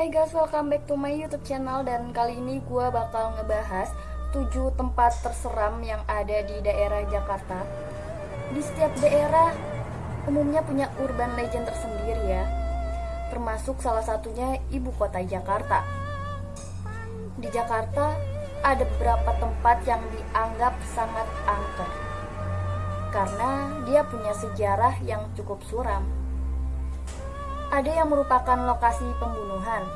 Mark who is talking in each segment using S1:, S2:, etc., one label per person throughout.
S1: Hai guys, welcome back to my YouTube channel dan kali ini gue bakal ngebahas 7 tempat terseram yang ada di daerah Jakarta. Di setiap daerah umumnya punya urban legend tersendiri ya, termasuk salah satunya ibu kota Jakarta. Di Jakarta ada beberapa tempat yang dianggap sangat angker karena dia punya sejarah yang cukup suram ada yang merupakan lokasi pembunuhan,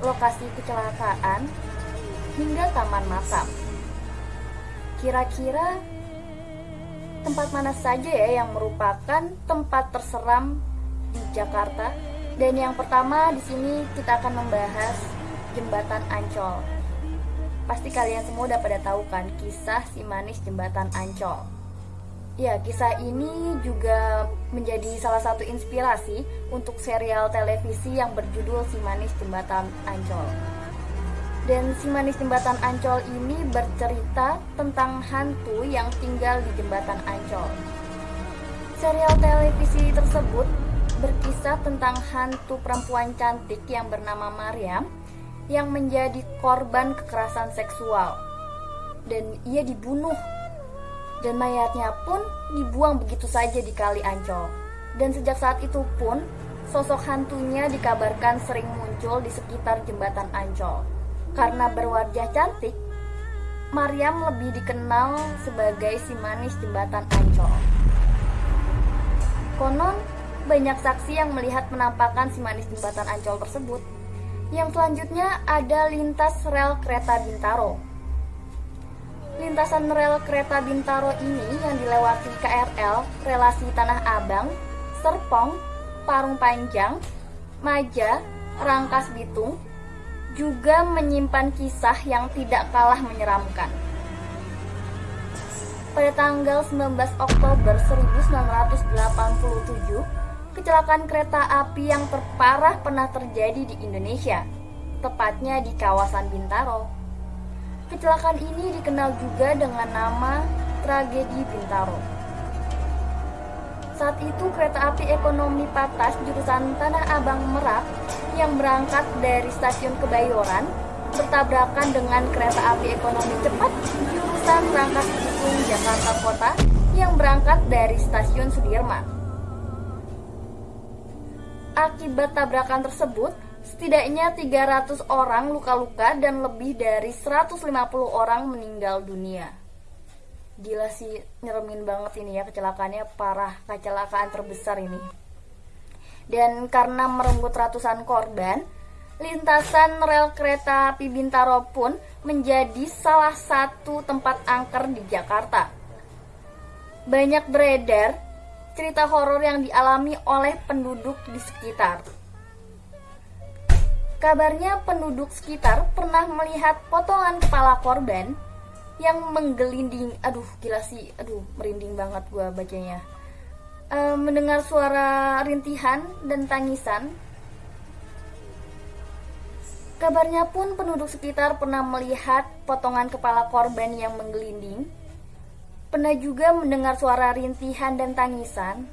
S1: lokasi kecelakaan, hingga taman makam. Kira-kira tempat mana saja ya yang merupakan tempat terseram di Jakarta? Dan yang pertama di sini kita akan membahas jembatan Ancol. Pasti kalian semua udah pada tahu kan kisah si manis jembatan Ancol. Ya, kisah ini juga menjadi salah satu inspirasi untuk serial televisi yang berjudul Si Manis Jembatan Ancol. Dan Si Manis Jembatan Ancol ini bercerita tentang hantu yang tinggal di Jembatan Ancol. Serial televisi tersebut berkisah tentang hantu perempuan cantik yang bernama Mariam yang menjadi korban kekerasan seksual. Dan ia dibunuh dan mayatnya pun dibuang begitu saja di kali Ancol. Dan sejak saat itu pun, sosok hantunya dikabarkan sering muncul di sekitar jembatan Ancol. Karena berwajah cantik, Mariam lebih dikenal sebagai si manis jembatan Ancol. Konon, banyak saksi yang melihat penampakan si manis jembatan Ancol tersebut. Yang selanjutnya ada lintas rel kereta Bintaro Lintasan rel kereta Bintaro ini yang dilewati KRL relasi Tanah Abang, Serpong, Parung Panjang, Maja, Rangkas Bitung juga menyimpan kisah yang tidak kalah menyeramkan. Pada tanggal 19 Oktober 1987, kecelakaan kereta api yang terparah pernah terjadi di Indonesia, tepatnya di kawasan Bintaro. Kecelakaan ini dikenal juga dengan nama tragedi Bintaro. Saat itu kereta api ekonomi Patas jurusan Tanah Abang Merak yang berangkat dari stasiun Kebayoran bertabrakan dengan kereta api ekonomi cepat jurusan Rangkas Bitung Jakarta Kota yang berangkat dari stasiun Sudirman. Akibat tabrakan tersebut, Setidaknya 300 orang luka-luka dan lebih dari 150 orang meninggal dunia. Gila sih, nyeremin banget ini ya kecelakaannya parah, kecelakaan terbesar ini. Dan karena merenggut ratusan korban, lintasan rel kereta api Bintaro pun menjadi salah satu tempat angker di Jakarta. Banyak beredar cerita horor yang dialami oleh penduduk di sekitar. Kabarnya penduduk sekitar pernah melihat potongan kepala korban yang menggelinding. Aduh, gila sih. Aduh, merinding banget gua bacanya. E, mendengar suara rintihan dan tangisan. Kabarnya pun penduduk sekitar pernah melihat potongan kepala korban yang menggelinding. Pernah juga mendengar suara rintihan dan tangisan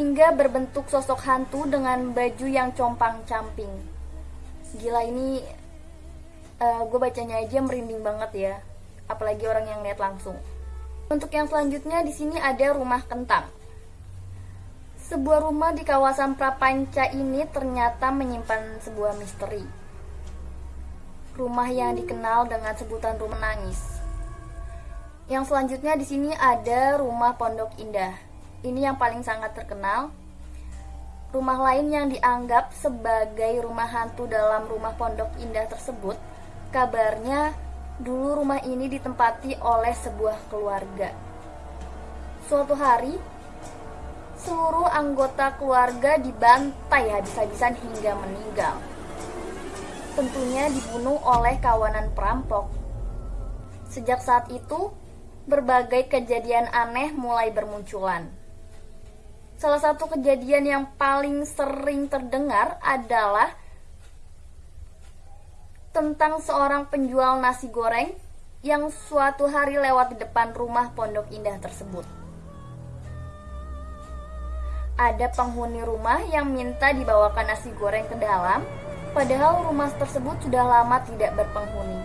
S1: hingga berbentuk sosok hantu dengan baju yang compang-camping gila ini uh, eh, gue bacanya aja merinding banget ya. Apalagi orang yang lihat langsung. Untuk yang selanjutnya di sini ada rumah kentang. Sebuah rumah di kawasan Prapanca ini ternyata menyimpan sebuah misteri. Rumah yang dikenal dengan sebutan rumah nangis yang selanjutnya di sini ada rumah Pondok Indah. Ini yang paling sangat terkenal Rumah lain yang dianggap sebagai rumah hantu dalam rumah Pondok Indah tersebut, kabarnya dulu rumah ini ditempati oleh sebuah keluarga. Suatu hari, seluruh anggota keluarga dibantai habis-habisan hingga meninggal. Tentunya dibunuh oleh kawanan perampok. Sejak saat itu, berbagai kejadian aneh mulai bermunculan. Salah satu kejadian yang paling sering terdengar adalah tentang seorang penjual nasi goreng yang suatu hari lewat di depan rumah Pondok Indah tersebut. Ada penghuni rumah yang minta dibawakan nasi goreng ke dalam Padahal rumah tersebut sudah lama tidak berpenghuni.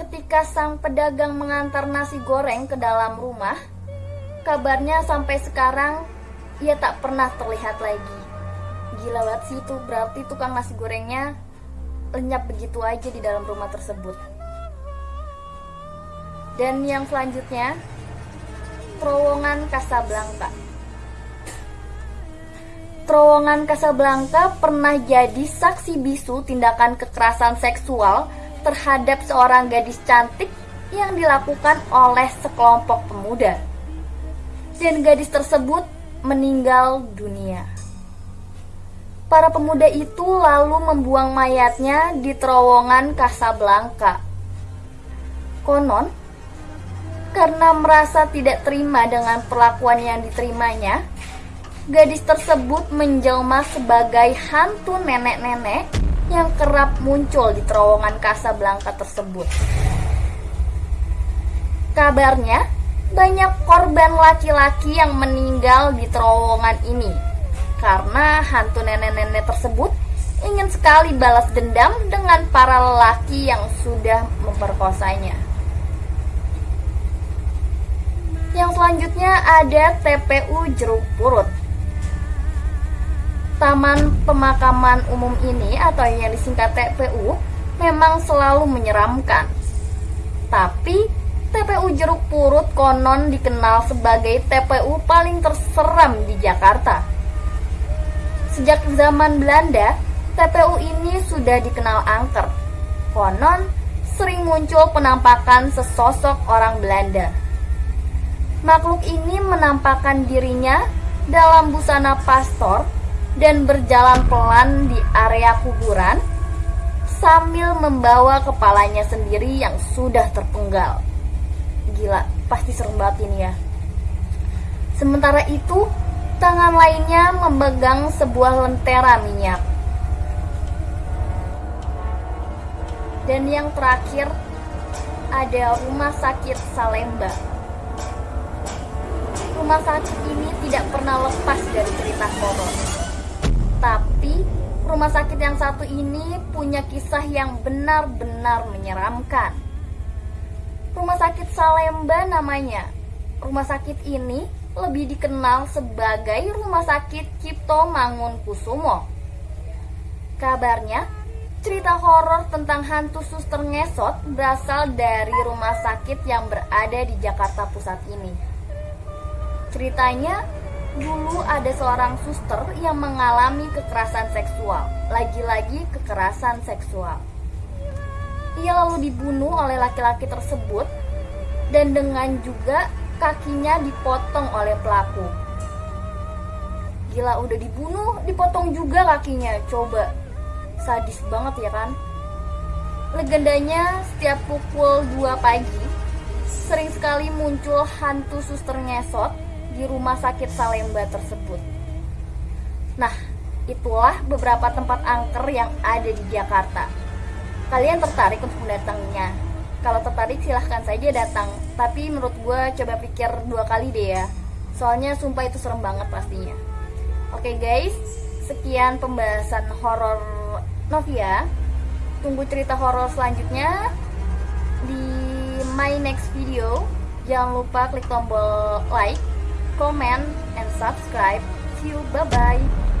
S1: Ketika sang pedagang mengantar nasi goreng ke dalam rumah, kabarnya sampai sekarang ia tak pernah terlihat lagi. Gila banget sih itu, berarti tukang nasi gorengnya lenyap begitu aja di dalam rumah tersebut. Dan yang selanjutnya, terowongan Casablanca. Terowongan Casablanca pernah jadi saksi bisu tindakan kekerasan seksual terhadap seorang gadis cantik yang dilakukan oleh sekelompok pemuda. Dan gadis tersebut meninggal dunia. Para pemuda itu lalu membuang mayatnya di terowongan Casablanca. Konon, karena merasa tidak terima dengan perlakuan yang diterimanya, gadis tersebut menjelma sebagai hantu nenek-nenek yang kerap muncul di terowongan Casablanca tersebut. Kabarnya, banyak korban laki-laki yang meninggal di terowongan ini karena hantu nenek-nenek tersebut ingin sekali balas dendam dengan para lelaki yang sudah memperkosanya. Yang selanjutnya ada TPU Jeruk Purut. Taman Pemakaman Umum ini atau yang disingkat TPU memang selalu menyeramkan. Tapi TPU Jeruk Purut konon dikenal sebagai TPU paling terseram di Jakarta. Sejak zaman Belanda, TPU ini sudah dikenal angker. Konon sering muncul penampakan sesosok orang Belanda. Makhluk ini menampakkan dirinya dalam busana pastor dan berjalan pelan di area kuburan sambil membawa kepalanya sendiri yang sudah terpenggal. Gila, pasti serem banget ini ya. Sementara itu, tangan lainnya memegang sebuah lentera minyak. Dan yang terakhir ada rumah sakit Salemba. Rumah sakit ini tidak pernah lepas dari cerita horor. Tapi rumah sakit yang satu ini punya kisah yang benar-benar menyeramkan. Rumah sakit Salemba namanya. Rumah sakit ini lebih dikenal sebagai Rumah Sakit Cipto Mangunkusumo. Kabarnya, cerita horor tentang hantu suster ngesot berasal dari rumah sakit yang berada di Jakarta Pusat ini. Ceritanya, dulu ada seorang suster yang mengalami kekerasan seksual. Lagi-lagi kekerasan seksual. Ia lalu dibunuh oleh laki-laki tersebut dan dengan juga kakinya dipotong oleh pelaku. Gila udah dibunuh, dipotong juga kakinya. Coba. Sadis banget ya kan? Legendanya setiap pukul 2 pagi sering sekali muncul hantu suster ngesot di rumah sakit Salemba tersebut. Nah, itulah beberapa tempat angker yang ada di Jakarta. Kalian tertarik untuk mendatanginya? Kalau tertarik silahkan saja datang. Tapi menurut gue coba pikir dua kali deh ya. Soalnya sumpah itu serem banget pastinya. Oke guys, sekian pembahasan horor Novia. Tunggu cerita horor selanjutnya di my next video. Jangan lupa klik tombol like comment, and subscribe. See you. Bye-bye.